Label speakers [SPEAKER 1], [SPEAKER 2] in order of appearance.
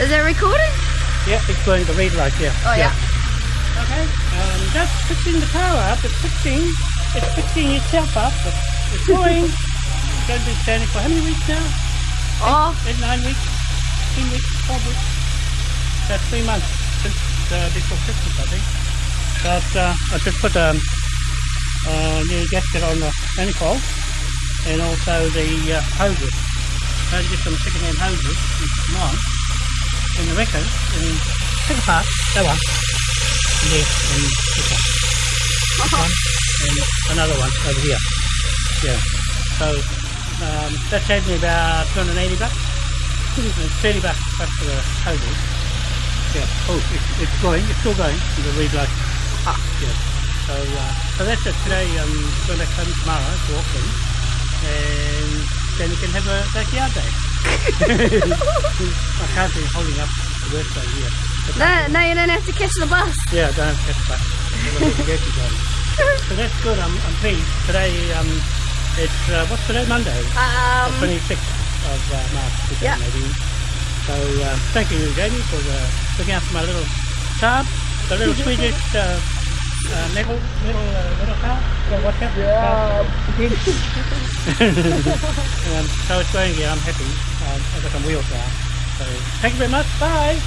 [SPEAKER 1] Is it recording?
[SPEAKER 2] Yeah, it's going the red light, yeah.
[SPEAKER 1] Oh yeah.
[SPEAKER 2] Okay, um, that's fixing the power up. It's fixing, it's fixing itself up. It's, going. it's going to be standing for how many weeks now?
[SPEAKER 1] Oh,
[SPEAKER 2] Eight, nine weeks? 10 weeks? 12 weeks? That's three months since uh, before Christmas, I think. But uh, I just put a um, uh, new gasket on the manifold and also the uh, hoses. I had to get some second-hand hoses mine in the record and take a apart that one. Yes, and this one. This one and another one over here. Yeah. So um, that saved me about 280 bucks. It's 30 bucks plus for the hoses. Yeah. Oh, it's, it's going. It's still going. The light.
[SPEAKER 1] Ah.
[SPEAKER 2] Yeah. So, uh, so that's it today. I'm going to come tomorrow to Auckland, and then we can have a backyard day. I can't be holding up the workday here.
[SPEAKER 1] No, no, you don't have to catch the bus.
[SPEAKER 2] yeah, don't have to catch the bus. so that's good. I'm, I'm pleased. Today, um, it's uh, what's today? Monday,
[SPEAKER 1] Um,
[SPEAKER 2] 26th of uh, March
[SPEAKER 1] Yeah.
[SPEAKER 2] 2018. So uh, thank you, Jamie, for uh, looking after my little child, the little Swedish uh, uh, little little uh, little car. What's that?
[SPEAKER 1] Yeah.
[SPEAKER 2] um, so it's going. Yeah, I'm happy. Um, I've got some wheels now. So thank you very much. Bye.